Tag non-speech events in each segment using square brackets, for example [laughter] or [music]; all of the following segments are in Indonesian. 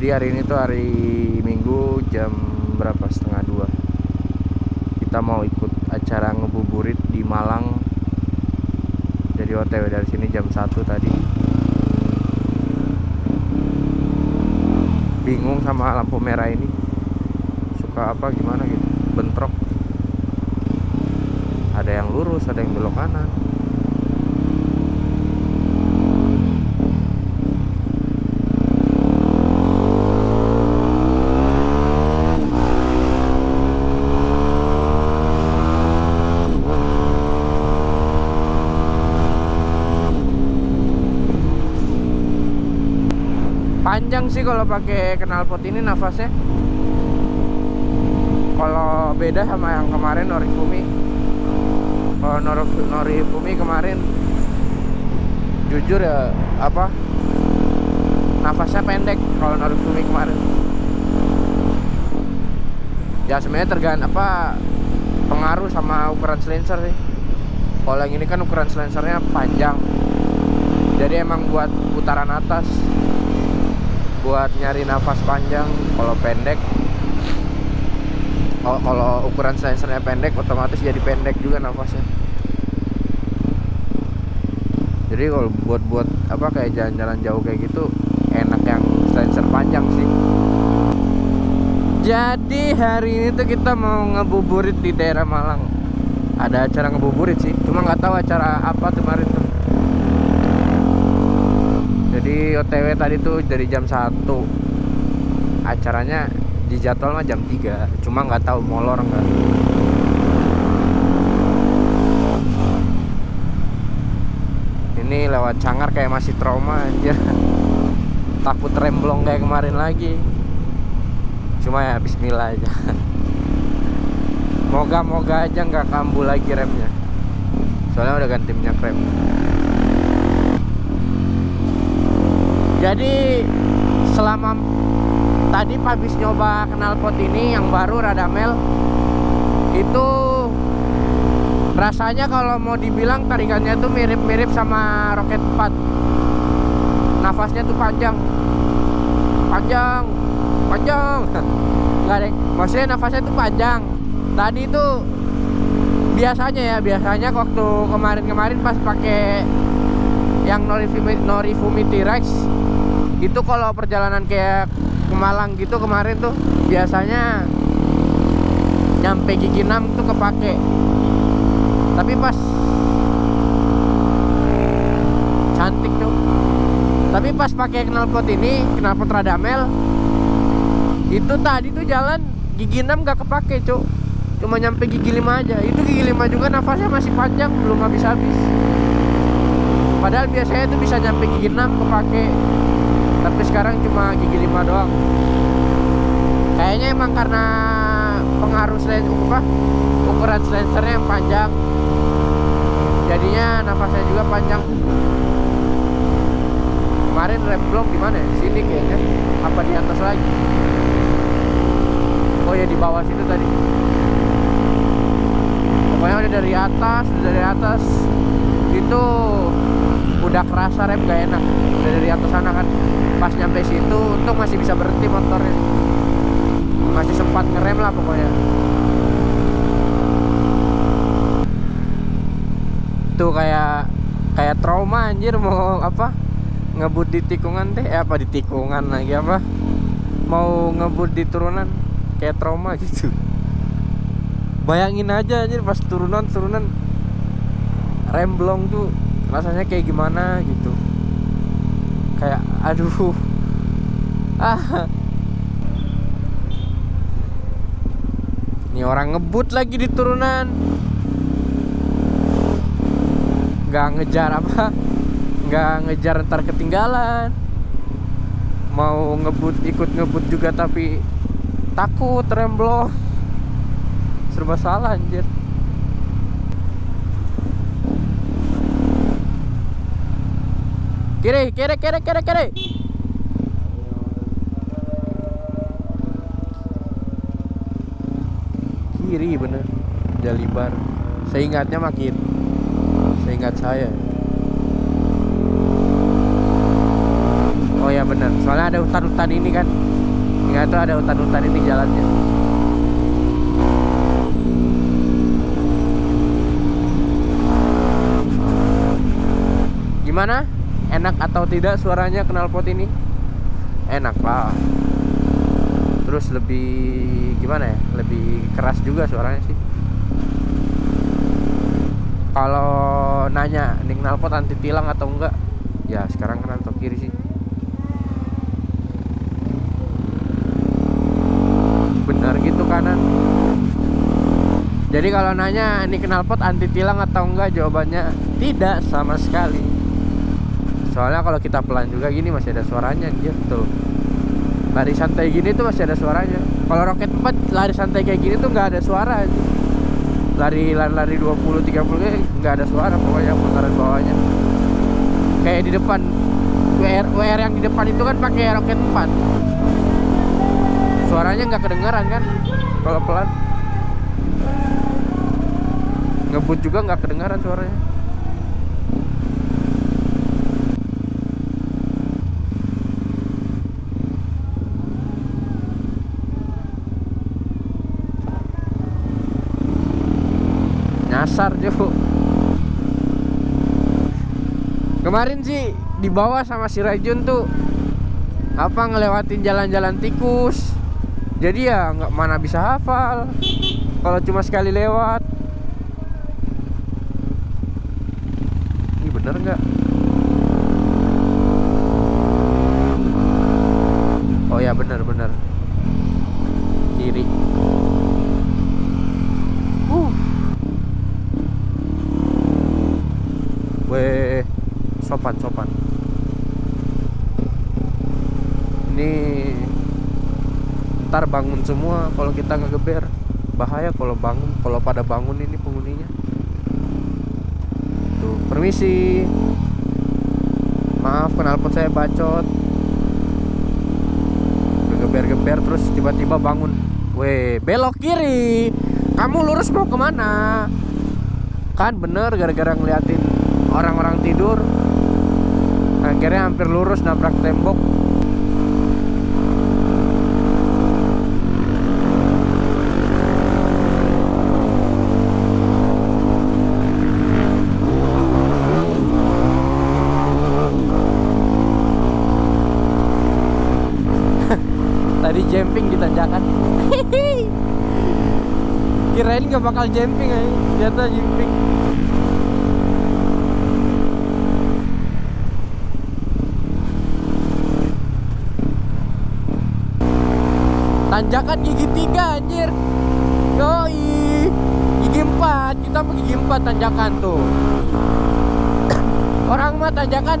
Jadi hari ini tuh hari Minggu jam berapa? Setengah dua. Kita mau ikut acara ngebuburit di Malang. Jadi OTW dari sini jam 1 tadi. Bingung sama lampu merah ini. Suka apa gimana gitu? Bentrok. Ada yang lurus, ada yang belok kanan panjang sih kalau pakai knalpot ini nafasnya. Kalau beda sama yang kemarin Norifumi. Kalau Norifumi kemarin jujur ya apa nafasnya pendek kalau Norifumi kemarin. Ya sebenarnya tergantung apa pengaruh sama ukuran silencer sih. Kalau yang ini kan ukuran silencernya panjang. Jadi emang buat putaran atas buat nyari nafas panjang kalau pendek kalau, ukuran sensornya pendek otomatis jadi pendek juga nafasnya. Jadi kalau buat buat apa kayak jalan-jalan jauh kayak gitu enak yang sensor panjang sih. Jadi hari ini tuh kita mau ngebuburit di daerah Malang. Ada acara ngebuburit sih cuma nggak tahu acara apa kemarin tuh jadi OTW tadi tuh dari jam 1 acaranya di jadwal mah jam 3 cuma nggak tahu molor nggak ini lewat cangar kayak masih trauma aja [laughs] takut remblong kayak kemarin lagi. Cuma ya bismillah aja. [laughs] Moga-moga aja nggak kambuh lagi remnya. Soalnya udah ganti minyak rem jadi selama tadi habis nyoba knalpot ini yang baru Radamel itu rasanya kalau mau dibilang tarikannya tuh mirip-mirip sama Rocket 4 nafasnya tuh panjang. Panjang. Panjang. [laughs] Nggak deh maksudnya nafasnya tuh panjang. Tadi tuh biasanya ya biasanya waktu kemarin-kemarin pas pakai yang Norifumi, Norifumi T-Rex itu kalau perjalanan kayak ke Malang gitu kemarin tuh biasanya nyampe gigi 6 tuh kepake. Tapi pas cantik tuh. Tapi pas pakai knalpot ini knalpot Radamel itu tadi tuh jalan gigi 6 gak kepake cuk. Cuma nyampe gigi 5 aja. Itu gigi 5 juga nafasnya masih panjang belum habis-habis. Padahal biasanya itu bisa nyampe gigi 6 kepake tapi sekarang cuma gigi 5 doang. Kayaknya emang karena pengaruh selain apa ukuran silencernya yang panjang. Jadinya nafasnya juga panjang. Kemarin rem blok di mana sini kayaknya. Apa di atas lagi? Oh ya di bawah situ tadi. Pokoknya udah dari atas udah dari atas. Itu udah kerasa rem gak enak. Udah dari atas sana kan. Pas nyampe situ untuk masih bisa berhenti motornya. Masih sempat ngerem lah pokoknya. Itu kayak kayak trauma anjir mau apa? Ngebut di tikungan deh eh, apa di tikungan lagi apa? Mau ngebut di turunan kayak trauma gitu. Bayangin aja anjir pas turunan turunan remblong tuh rasanya kayak gimana gitu. Kayak aduh. Ah. Ini orang ngebut lagi di turunan. Nggak ngejar apa? Nggak ngejar ntar ketinggalan. Mau ngebut ikut ngebut juga tapi takut remblong. Serba salah anjir kiri kiri kiri kiri kiri kiri bener Jalibar seingatnya makin seingat saya Oh ya benar. Soalnya ada hutan-hutan ini kan. Ingat tuh ada hutan-hutan ini jalannya. Gimana? Enak atau tidak suaranya knalpot ini? Enak lah. Terus lebih gimana ya? Lebih keras juga suaranya sih. Kalau nanya nih knalpot anti tilang atau enggak? Ya sekarang kan antok kiri sih. Benar gitu kanan. Jadi kalau nanya ini knalpot anti tilang atau enggak jawabannya tidak sama sekali. Soalnya kalau kita pelan juga gini masih ada suaranya gitu. Lari santai gini tuh masih ada suaranya. Kalau roket 4 lari santai kayak gini tuh nggak ada suara. Lari lari, lari 20 30 kayak nggak ada suara pokoknya putaran bawahnya. Kayak di depan WR WR yang di depan itu kan pakai roket 4. Suaranya nggak kedengeran kan kalau pelan. Ngebut juga nggak kedengaran suaranya. Jo. Kemarin sih di bawah sama si Rajun tuh apa ngelewatin jalan-jalan tikus. Jadi ya nggak mana bisa hafal. Kalau cuma sekali lewat ini bener nggak oh ya bener bener kiri uh Weh, sopan sopan. Ini ntar bangun semua kalau kita ngegeber. Bahaya kalau bangun, kalau pada bangun ini penghuninya. Tuh, permisi. Maaf, knalpot saya bacot. Geber-geber terus tiba-tiba bangun. Weh, belok kiri. Kamu lurus mau ke mana? Kan bener gara-gara ngeliatin orang-orang tidur akhirnya hampir lurus nabrak tembok tadi jumping di tanjakan kirain gak bakal jumping aja. Ternyata jumping. Tanjakan gigi tiga anjir. Yoi. Gigi empat. Kita mau gigi empat tanjakan tuh. Orang mah tanjakan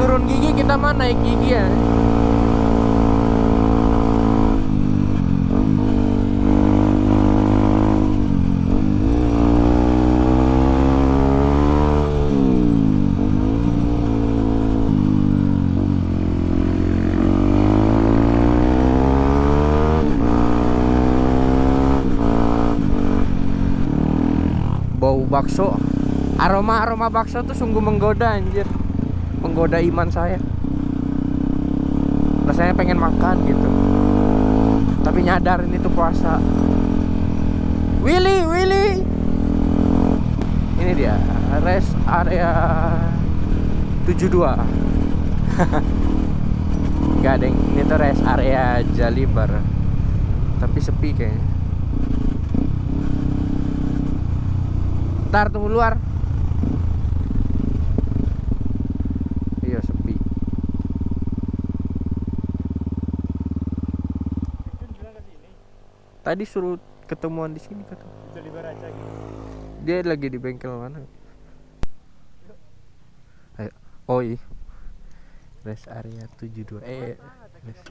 turun gigi kita mah naik gigi ya bau bakso. Aroma aroma bakso tuh sungguh menggoda anjir. Menggoda iman saya. Rasanya pengen makan gitu. Tapi nyadar ini tuh puasa. Willy Willy! Ini dia rest area 72 Gak ada yang ini tuh rest area Jalibar. Tapi sepi kayaknya Bentar tunggu luar. Iya sepi. Tadi suruh ketemuan di sini kata. Dia lagi di bengkel mana? Ayo. Oh iya. Rest area 72 eh rest.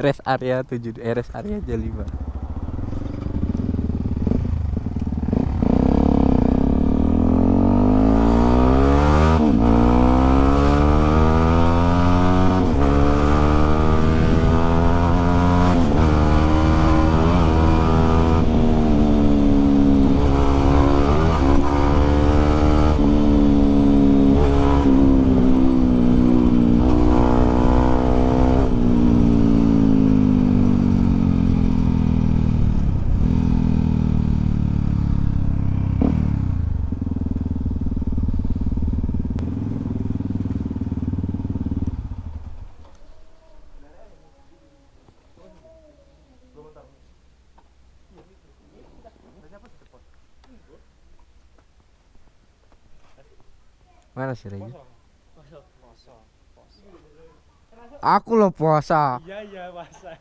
rest [laughs] area 7 eh rest area J5. sih Aku lo puasa. Iya iya puasa.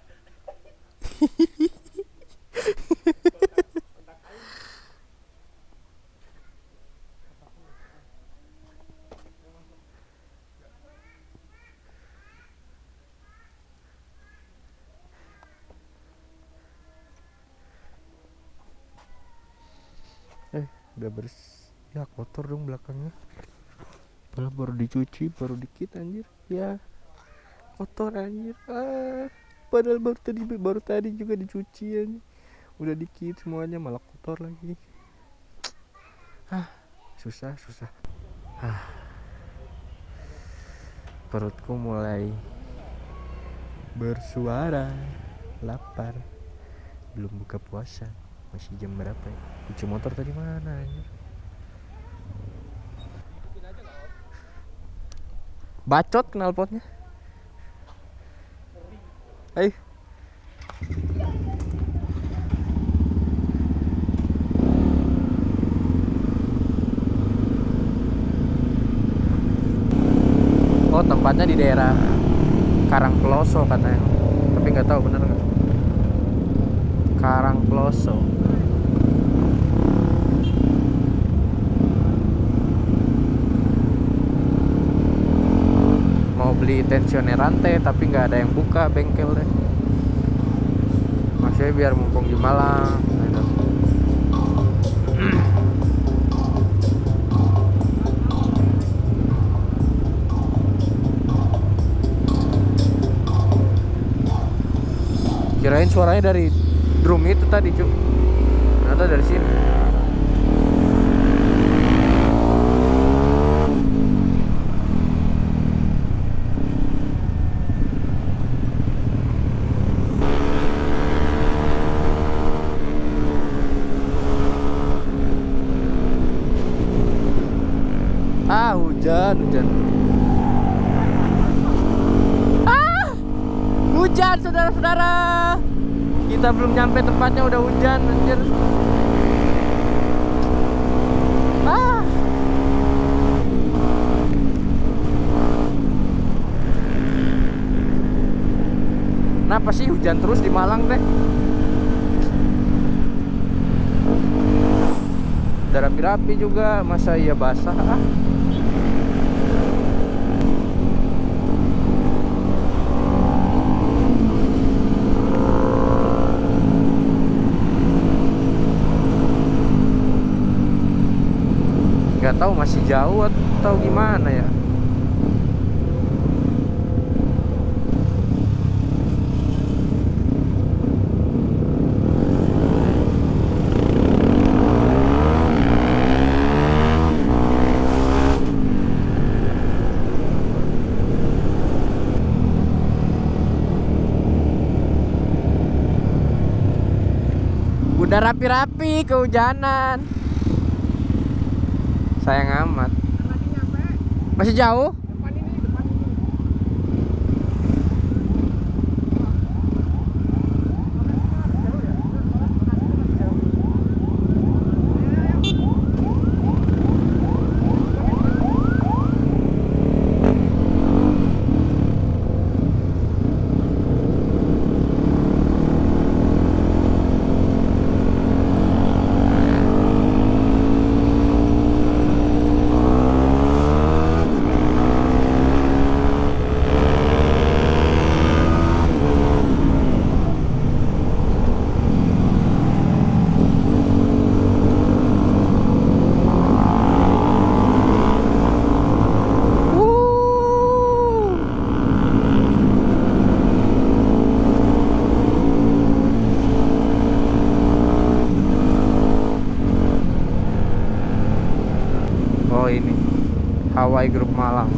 eh udah bersih ya kotor dong belakangnya Padahal baru dicuci, baru dikit anjir. Ya. Kotor anjir. Ah. Padahal baru tadi baru tadi juga dicuci anjir. Udah dikit semuanya malah kotor lagi. Ah, susah, susah. Ah. Perutku mulai bersuara lapar belum buka puasa masih jam berapa ya kunci motor tadi mana anjir bacot knalpotnya. Ayo. Oh tempatnya di daerah Karang Peloso katanya. Tapi nggak tahu bener nggak. Karang Peloso mau beli tensioner rantai tapi nggak ada yang buka bengkel deh maksudnya biar mumpung di Malang gitu. kirain suaranya dari drum itu tadi cuk. Ternyata dari sini ah hujan hujan ah hujan saudara-saudara kita belum nyampe tempatnya udah hujan anjir ah Kenapa sih hujan terus di Malang teh? Udah rapi-rapi juga, masa iya basah ah? Nggak tahu masih jauh atau gimana ya. Udah rapi-rapi kehujanan sayang amat. Masih jauh Oh ini Hawaii Group Malang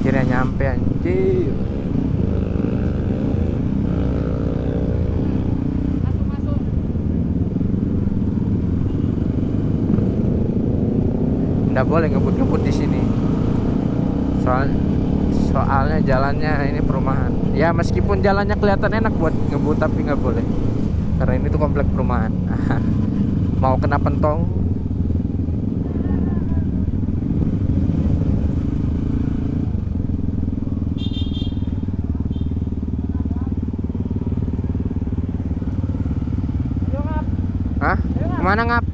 Kira nyampe anjir Nggak boleh ngebut-ngebut di sini. Soal soalnya jalannya ini perumahan. Ya meskipun jalannya kelihatan enak buat ngebut tapi nggak boleh. Karena ini tuh komplek perumahan. [laughs] Mau kena pentong Mana ngap?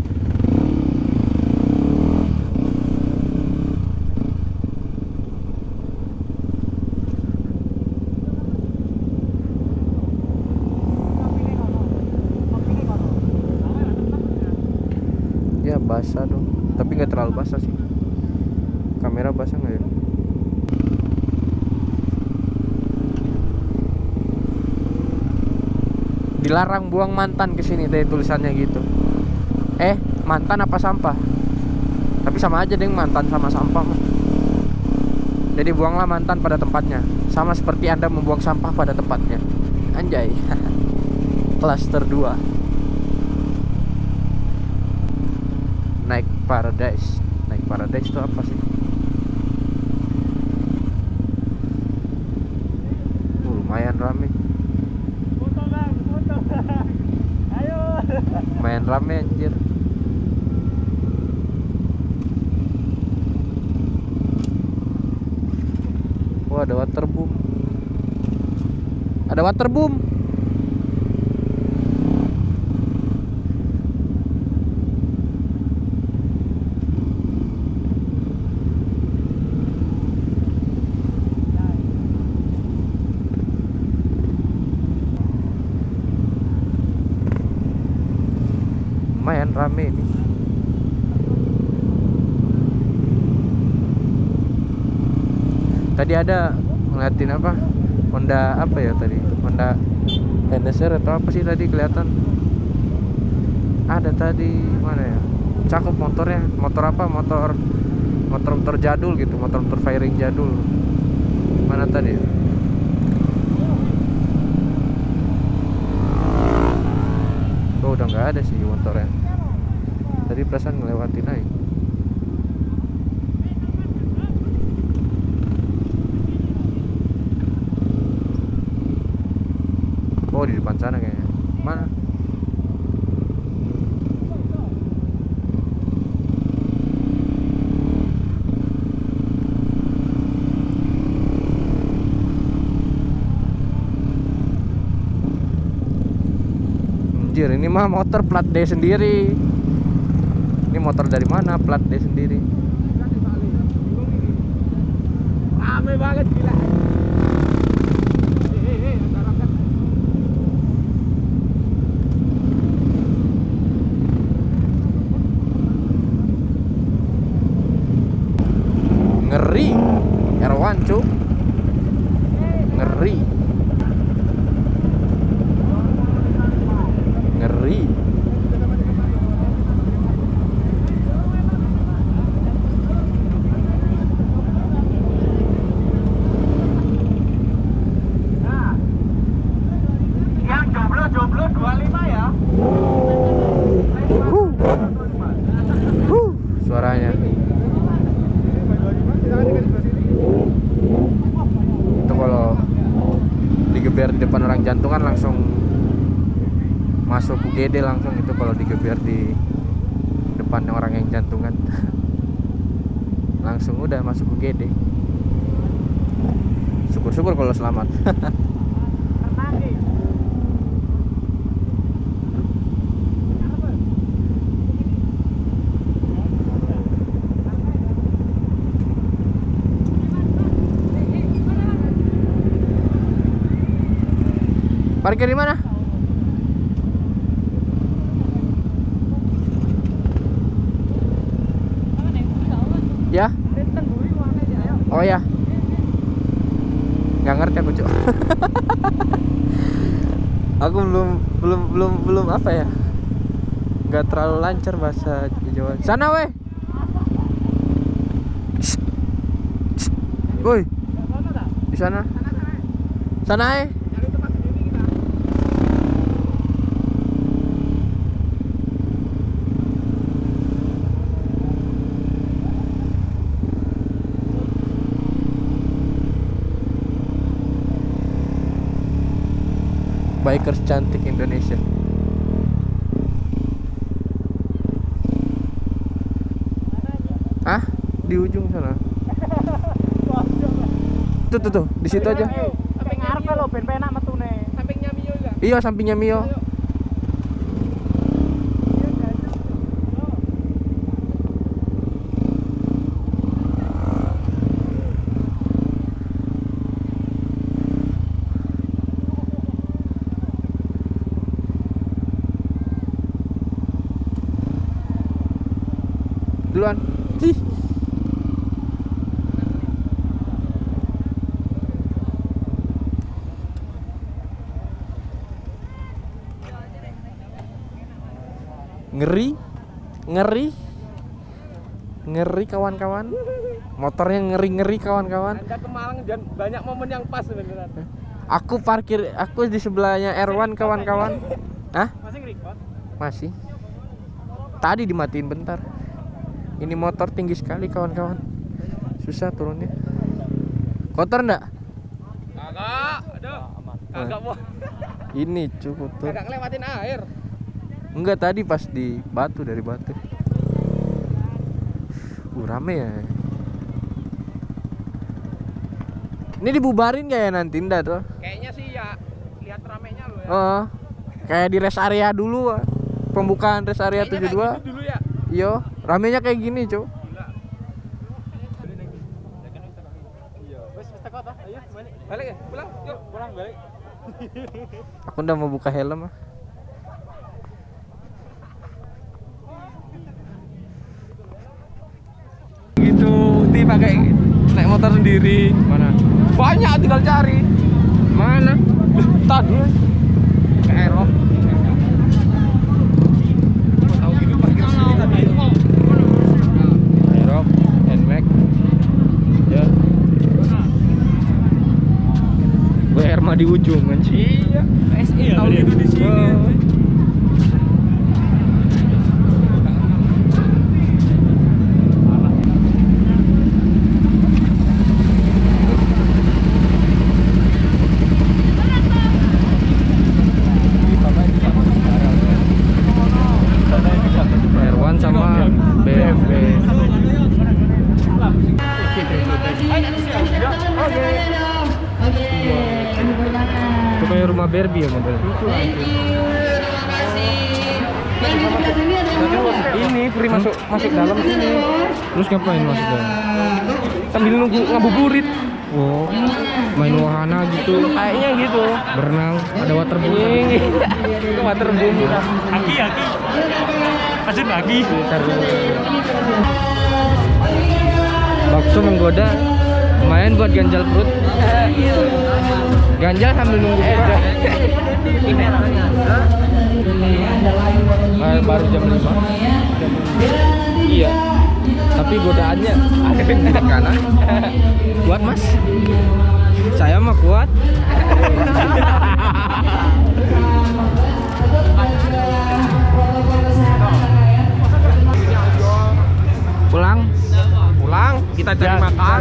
Ya basah dong. Tapi nggak terlalu basah sih. Kamera basah nggak ya? Dilarang buang mantan ke sini deh tulisannya gitu. Eh, mantan apa sampah? Tapi sama aja deh mantan sama sampah mah. Jadi buanglah mantan pada tempatnya. Sama seperti Anda membuang sampah pada tempatnya. Anjay. [laughs] Cluster 2. Naik Paradise. Naik Paradise itu apa sih? Uh, lumayan rame. Foto bang, foto. Ayo. Lumayan rame anjir. Wah, ada waterboom. Ada waterboom. Lumayan rame ini. Tadi ada ngeliatin apa? Honda apa ya tadi? Honda NSR atau apa sih tadi kelihatan? Ada tadi mana ya? Cakep motornya. Motor apa? Motor motor-motor jadul gitu, motor-motor firing jadul. Mana tadi? Oh udah nggak ada sih motornya. Tadi perasaan ngelewatin aja. Oh di depan sana kayaknya. Mana? Anjir, ini mah motor plat D sendiri. Ini motor dari mana? Plat D sendiri. Rame banget gila. Eh, eh, eh, masyarakat. Ngeri. R1, cu. Ngeri. Ngeri. Nah. Yang jomblo jomblo 25 ya. Huh. Huh. Suaranya. Itu kalau digeber di depan orang jantungan langsung UGD langsung itu kalau digeber di depan orang yang jantungan. [laughs] Langsung udah masuk UGD syukur-syukur kalau selamat. [laughs] Parkir di mana ya oh ya nggak ngerti aku cuk. [laughs] Aku belum belum belum belum apa ya? Nggak terlalu lancar bahasa Jawa. Sana weh. Woi. Di sana. Sana eh bikers cantik Indonesia Hah? Di ujung sana. Tuh tuh tuh, di situ aja. Sampai ngarep lo ben penak metune. Sampingnya Mio juga. Iya, sampingnya Mio. Duluan. Ih. Ngeri. Ngeri. Ngeri kawan-kawan. Motornya ngeri-ngeri kawan-kawan. Anda ke Malang dan banyak momen yang pas beneran. Aku parkir, aku di sebelahnya Erwan kawan-kawan. Hah? Masih? Masih. Tadi dimatiin bentar. Ini motor tinggi sekali kawan-kawan. Susah turunnya. Kotor enggak? Kagak, aduh. Kagak mau. Ini cukup tuh. Kagak ngelewatin air. Enggak tadi pas di batu dari batu. Uh, rame ya. Ini dibubarin gak ya nanti ndak tuh? Kayaknya sih ya lihat ramenya lo ya. Oh. Kayak di rest area dulu. ah. Pembukaan rest area Kayaknya 72. kayak gitu dulu ya. Yo, ramenya kayak gini. Gila. Iya. Wes wis teko toh? Ayo balik. Balik ya? Pulang. Yuk, pulang balik. Aku udah mau buka helm ah. Gitu, ti pakai naik motor sendiri. Mana? Banyak tinggal cari. Mana? Tadi ke gitu. Ya. Herma di ujung anjing. Iya, SI tahu gitu di sini. Oh. Herwan sama BMW. Itu kayak rumah Barbie ya modelnya. Ini free masuk masuk dalam sini. Terus ngapain masuk dalam? Sambil nunggu ngabuburit. Oh, main wahana gitu. Kayaknya gitu. Berenang, ada waterboom. [laughs] Waterboom. Aki, aki. Pasir lagi. Bakso menggoda, lumayan buat ganjal perut. Ganjal sambil nunggu buka. Baru jam 5 Iya Tapi godaannya ada di kanan Kuat mas Saya mah kuat Pulang Pulang, kita cari Ya, makan.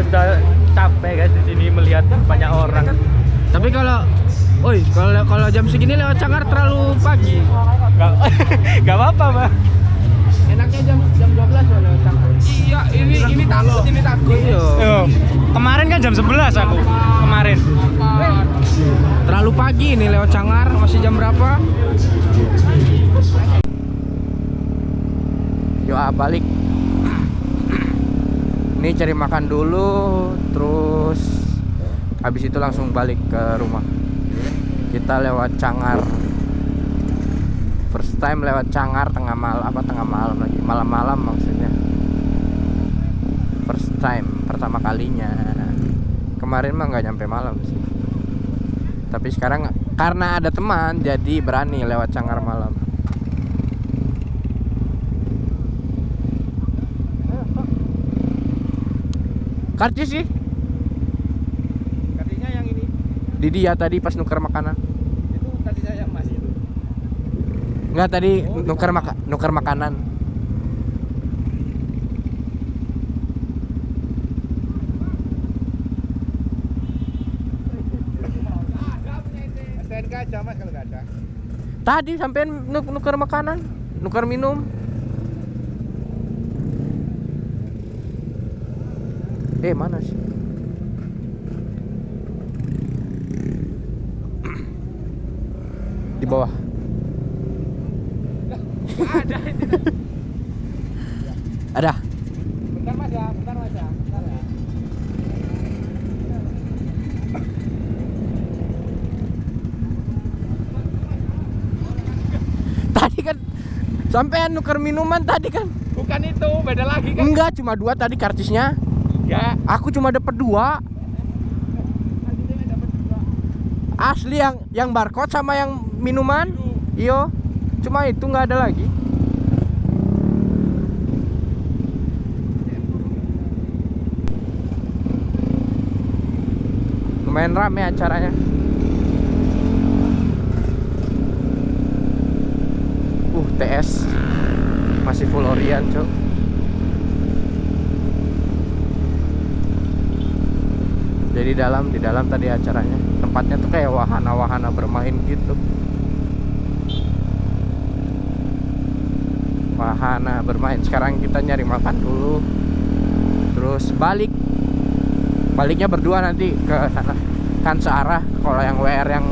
capek guys di sini melihat banyak orang. Tapi kalau Oi, kalau kalau jam segini lewat Cangar terlalu pagi. Gak, [laughs] gak apa-apa, Bang. Enaknya jam jam 12 kalau lewat Cangar. Iya, ini ini takut, ini takut. Iya. Kemarin kan jam 11 aku. Kemarin. Terlalu pagi ini lewat Cangar, masih jam berapa? Yuk ah, balik. Ini cari makan dulu, terus habis itu langsung balik ke rumah. Kita lewat Cangar. First time lewat Cangar tengah malam apa tengah malam lagi, malam-malam maksudnya. First time, pertama kalinya. Kemarin mah nggak nyampe malam sih. Tapi sekarang karena ada teman jadi berani lewat Cangar malam. Karcis sih Katanya yang ini di dia tadi pas nuker makanan. itu tadi saya yang masih itu. Enggak tadi nuker maka nuker makanan. STNK aja mas kalau nggak ada. Tadi sampai nuk nuker makanan, nuker minum. Eh mana sih? Di bawah. Ada. Ada. Bentar mas ya, bentar mas ya, bentar ya. Tadi kan sampai nuker minuman tadi kan. Bukan itu, beda lagi kan? Enggak, cuma dua tadi karcisnya. Enggak. Aku cuma dapat dua. Asli yang yang barcode sama yang minuman. Iyo. Cuma itu nggak ada lagi. Lumayan rame acaranya. Uh, TS masih full Orion, Cok. Jadi dalam di dalam tadi acaranya. Tempatnya tuh kayak wahana-wahana bermain gitu. Wahana bermain. Sekarang kita nyari makan dulu. Terus balik. Baliknya berdua nanti ke sana. Kan searah. Kalau yang WR yang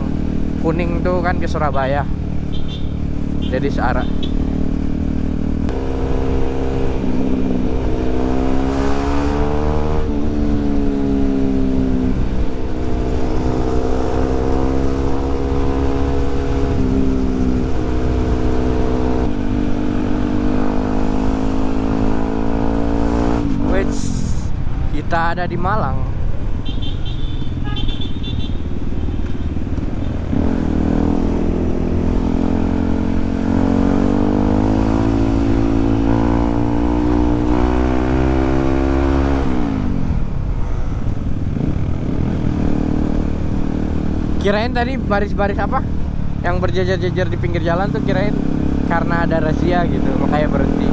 kuning tuh kan ke Surabaya. Jadi searah. Wits, kita ada di Malang. Kirain tadi baris-baris apa? Yang berjajar-jajar di pinggir jalan tuh kirain karena ada razia gitu, makanya berhenti.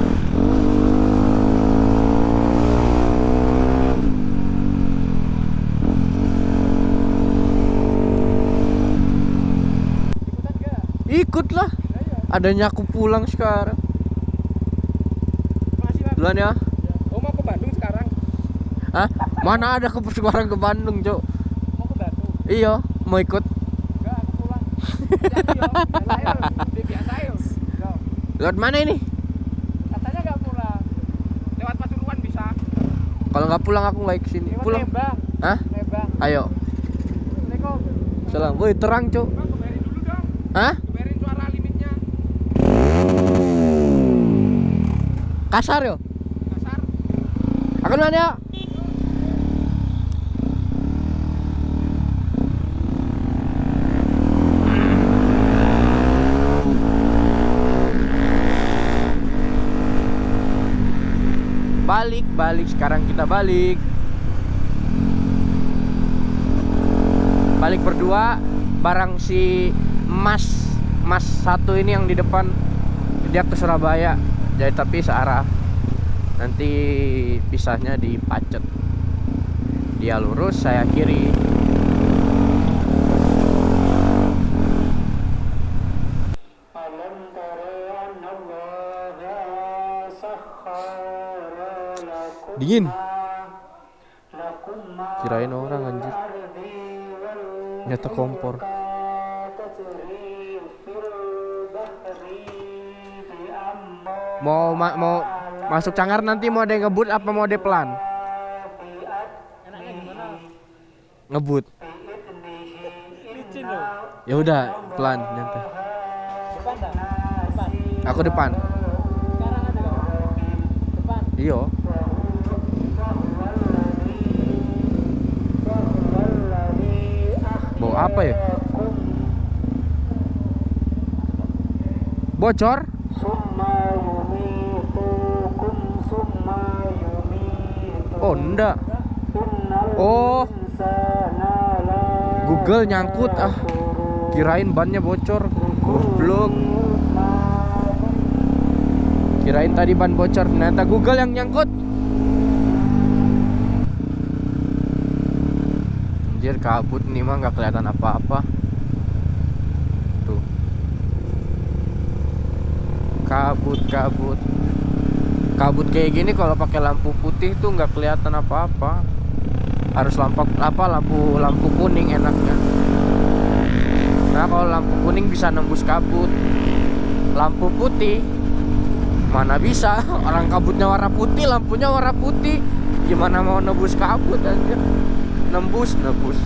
Ikutlah. Adanya aku pulang sekarang. Duluan ya. Oh, mau ke Bandung sekarang? Hah? Mana ada aku sekarang ke Bandung, Cok? Mau ke Bandung? Iya, mau ikut. Enggak, aku pulang. Jadi yo, biasa yo. Di biasa yo. Yo. Lewat mana ini? Katanya enggak pulang. Lewat Pasuruan bisa. Kalau nggak pulang aku nggak ke sini. Lewat Pulang. Lembang. Hah? Lembang. Ayo. Assalamualaikum. Salam. Woi, terang, Cok. Hah? Kebayarin suara limitnya. Kasar yo. Kasar. Akan mana ya? Balik. Sekarang kita balik. Balik berdua barang si Mas Mas satu ini yang di depan dia ke Surabaya. Jadi tapi searah. Nanti pisahnya di Pacet. Dia lurus, saya kiri. Dingin. Kirain orang anjir. Nyata kompor. Mau ma mau masuk cangar nanti mau ada ngebut apa mau ada pelan? Ngebut. Ya udah, pelan nanti. Aku depan. iyo. apa ya? Bocor? Oh enggak oh. Google nyangkut ah. kirain bannya bocor. Goblok. Kirain tadi ban bocor. Ternyata Google yang nyangkut. Anjir kabut nih mah nggak kelihatan apa-apa. Tuh. Kabut, kabut. Kabut kayak gini kalau pakai lampu putih tuh nggak kelihatan apa-apa. Harus lampu apa lampu lampu kuning enaknya. Nah kalau lampu kuning bisa nembus kabut. Lampu putih mana bisa [laughs] orang kabutnya warna putih lampunya warna putih gimana mau nebus kabut anjir nembus nebus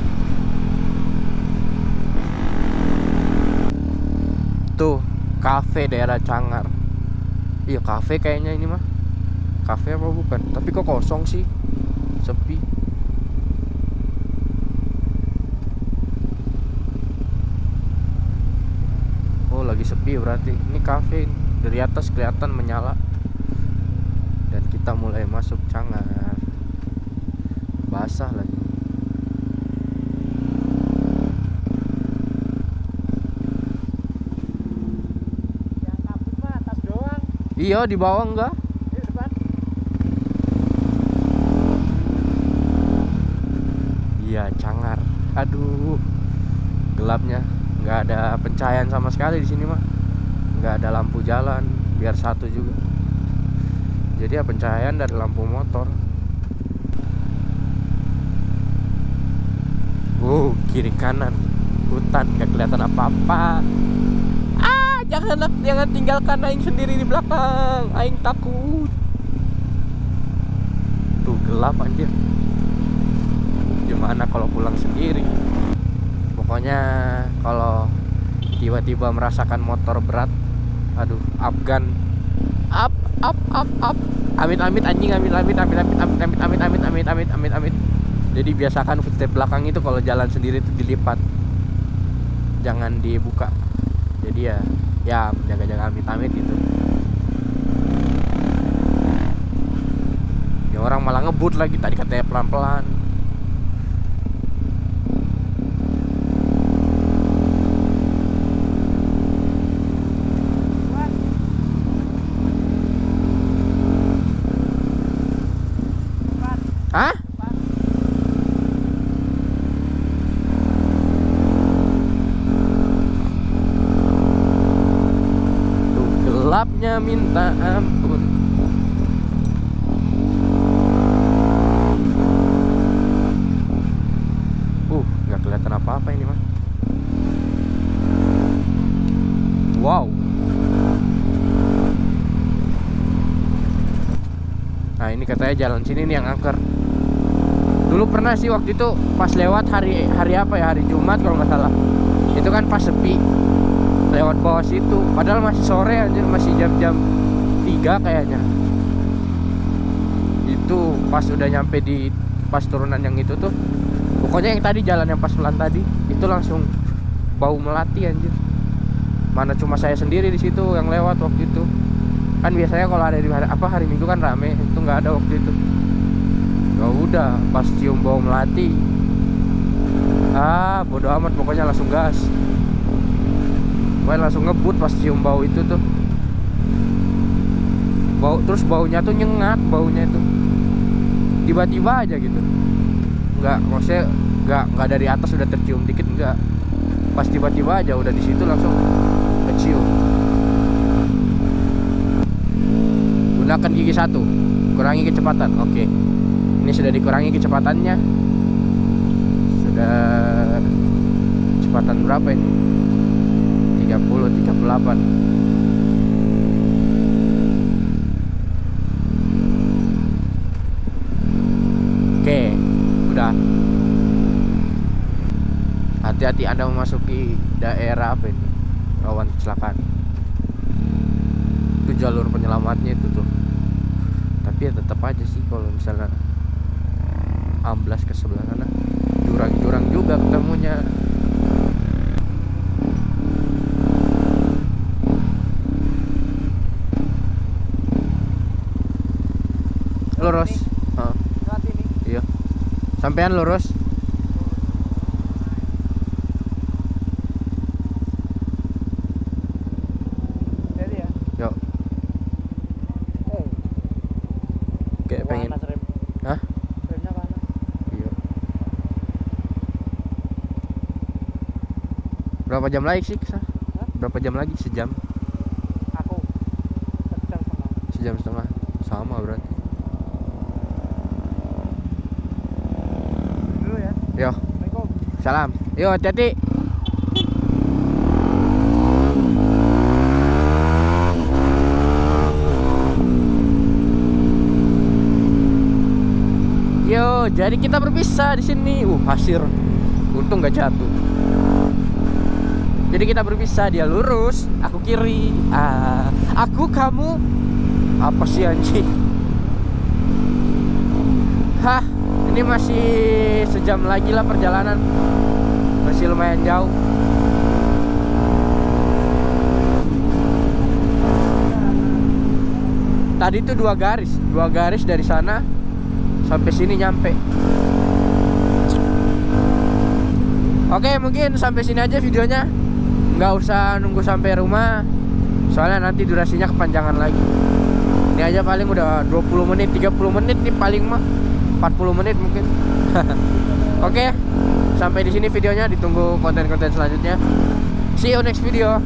tuh kafe daerah Cangar iya kafe kayaknya ini mah Cafe apa bukan? Tapi kok kosong sih? Sepi. Oh, lagi sepi berarti. Ini cafe dari atas kelihatan menyala. Dan kita mulai masuk Cangar. Basah lagi. Yang kabut mah atas doang. Iya, di bawah enggak? Di depan. Iya, Cangar. Aduh. Gelapnya. nggak ada pencahayaan sama sekali di sini mah. nggak ada lampu jalan, biar satu juga. Jadi ya pencahayaan dari lampu motor. Uh, kiri kanan hutan nggak kelihatan apa-apa. Ah, jangan jangan tinggalkan aing sendiri di belakang. Aing takut. Tuh gelap anjir. Gimana kalau pulang sendiri? Pokoknya kalau tiba-tiba merasakan motor berat, aduh, Afgan, up, up, up, up. Amit amit anjing, amit amit amit amit amit amit amit amit amit amit amit amit. Jadi biasakan footstep belakang itu kalau jalan sendiri itu dilipat, jangan dibuka. Jadi ya, ya jaga-jaga amit amit gitu. Ya orang malah ngebut lagi tadi katanya pelan-pelan. Hah? Tuh minta ampun. Uh, nggak kelihatan apa-apa ini mah Wow. Nah ini katanya jalan sini nih yang angker. Dulu pernah sih waktu itu pas lewat hari hari apa ya? Hari Jumat kalau nggak salah. Itu kan pas sepi Lewat bawah situ. Padahal masih sore aja masih jam-jam 3 kayaknya. Itu pas udah nyampe di pas turunan yang itu tuh Pokoknya yang tadi jalan yang pas pelan tadi Itu langsung bau melati anjir. Mana cuma saya sendiri di situ yang lewat waktu itu. Kan biasanya kalau ada di hari, apa hari minggu kan rame itu nggak ada waktu itu. Ya udah pas cium bau melati. Ah bodo amat pokoknya langsung gas pokoknya langsung ngebut pas cium bau itu tuh. Bau terus baunya tuh nyengat baunya itu. Tiba-tiba aja gitu. Nggak maksudnya nggak nggak dari atas udah tercium dikit nggak. Pas tiba-tiba aja udah di situ langsung kecium. Gunakan gigi satu kurangi kecepatan oke. Ini sudah dikurangi kecepatannya. Sudah kecepatan berapa ini 30 38 oke udah. Hati-hati anda memasuki daerah apa ini? Rawan kecelakaan. Itu jalur penyelamatnya itu tuh. Tapi ya tetap aja sih kalau misalnya amblas ke sebelah sana. Jurang-jurang juga ketemunya sampean lurus Yo. Iya. Hah? Berapa jam lagi sih? Berapa jam lagi? Sejam. Salam. Yo, hati-hati. Yo, jadi kita berpisah di sini. Uh, pasir. Untung nggak jatuh. Jadi kita berpisah, dia lurus, aku kiri. Ah, aku kamu apa sih anjing? Hah, ini masih sejam lagi lah perjalanan. Masih lumayan jauh. Tadi tuh dua garis, dua garis dari sana sampai sini nyampe. Oke, mungkin sampai sini aja videonya. Nggak usah nunggu sampai rumah. Soalnya nanti durasinya kepanjangan lagi. Ini aja paling udah 20 menit, 30 menit nih paling mah. 40 menit mungkin. [laughs] Oke. Sampai di sini videonya, ditunggu konten-konten selanjutnya. See you next video.